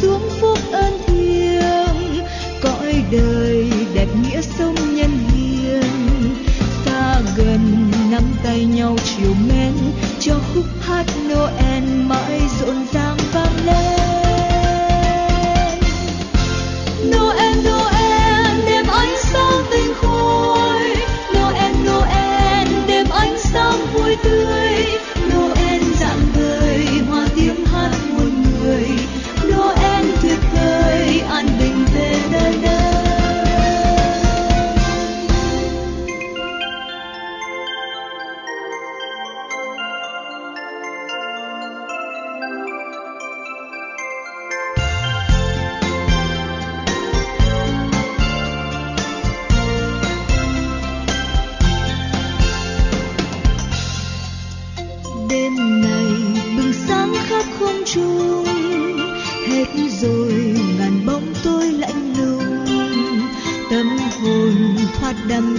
xuống phúc ơn thiêng, cõi đời đẹp nghĩa sông nhân hiền. Xa gần nắm tay nhau chiều mến, cho khúc hát noel mãi rộn ràng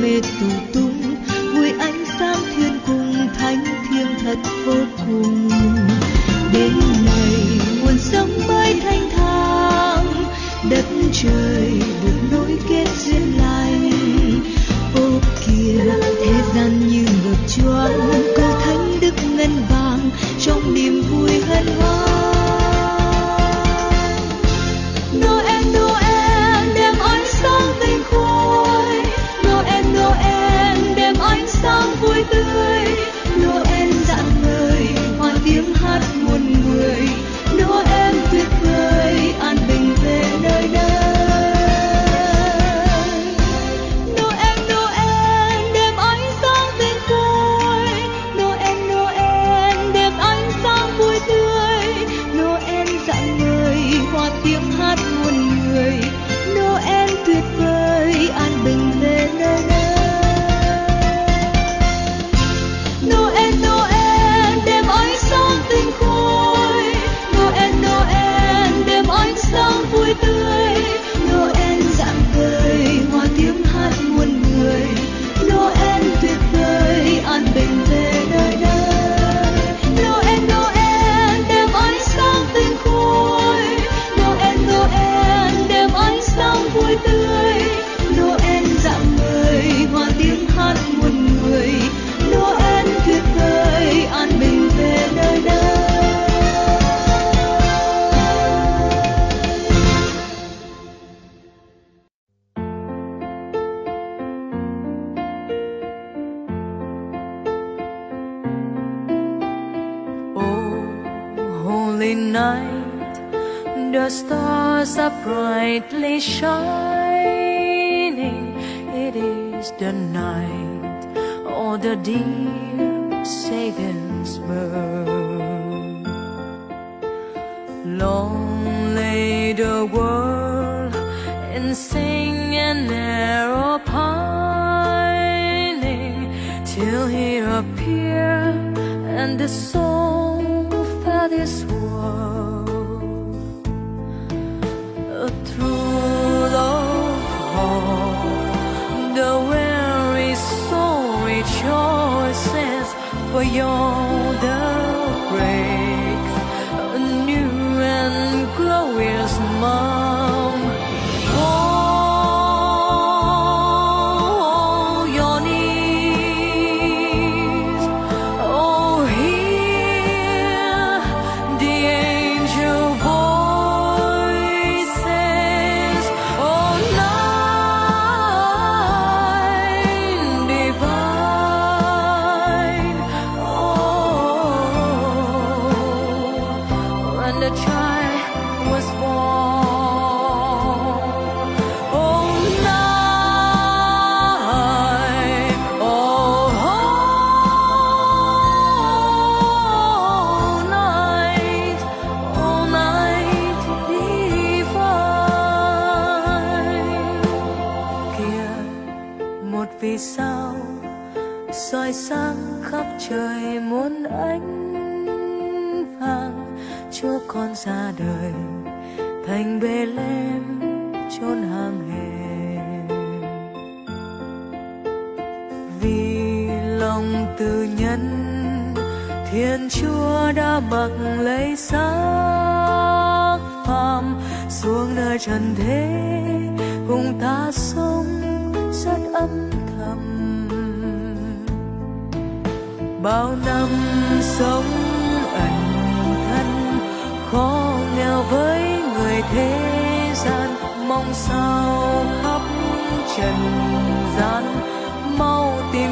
mê tù tung vui ánh sáng thiên cung, thánh thiêng thật vô cùng. Đến ngày nguồn sống mới thanh thang, đất trời được nối kết duyên lành ô kìa, thế gian như ngược choáng câu thánh đức ngân vàng, trong niềm vui hân hoan. night The stars are brightly shining. It is the night All the dear Savior's birth Long lay the world In sing and narrow pining Till he appear and the soul you're the rain. to try con ra đời, thành bề lem chôn hàng hèn. Vì lòng từ nhân, thiên chúa đã mặc lấy xác phàm, xuống nơi trần thế, cùng ta sống rất âm thầm. Bao năm sống với người thế gian mong sao khắp trần gian mau tìm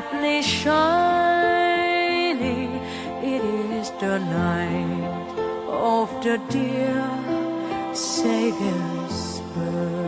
brightly shining. It is the night of the dear Savior's birth